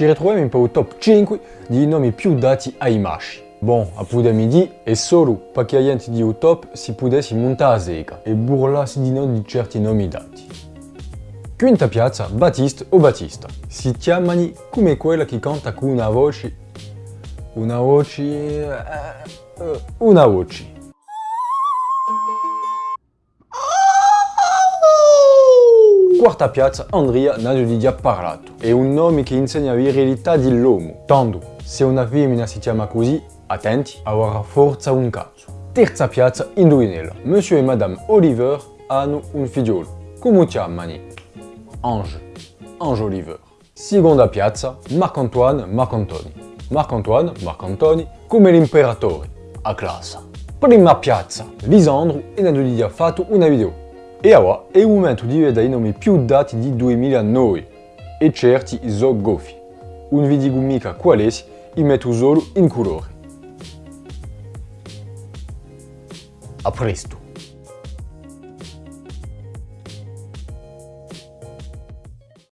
ci ritroviamo in il top 5 dei nomi più dati ai maschi. Bon, a pude midi è solo perché a gente di top si potesse montare a seca e burlarsi di noi di certi nomi dati. Quinta piazza, Battiste o Battista. Si chiamano come quella che canta con una voce... Una voce... Uh, una voce. Quarta piazza, Andrea Nadulidia Parlato. È un nome che insegna virilità dell'uomo. Tanto, se una femmina si chiama così, attenti, avrà forza un cazzo. Terza piazza, indovinella. Monsieur e Madame Oliver hanno un figliolo. Come chiamano? Ange. Ange Oliver. Seconda piazza, Marc-Antoine, Marc-Antoni. Marc-Antoine, Marc-Antoni, come l'imperatore, a classe. Prima piazza, Lisandro e Nadulidia ha fatto una video. E ora è il momento di vedere i nomi più dati di 2009 e certi so goffi. Un vi dico mica qualessi, li metto solo in colore. A presto!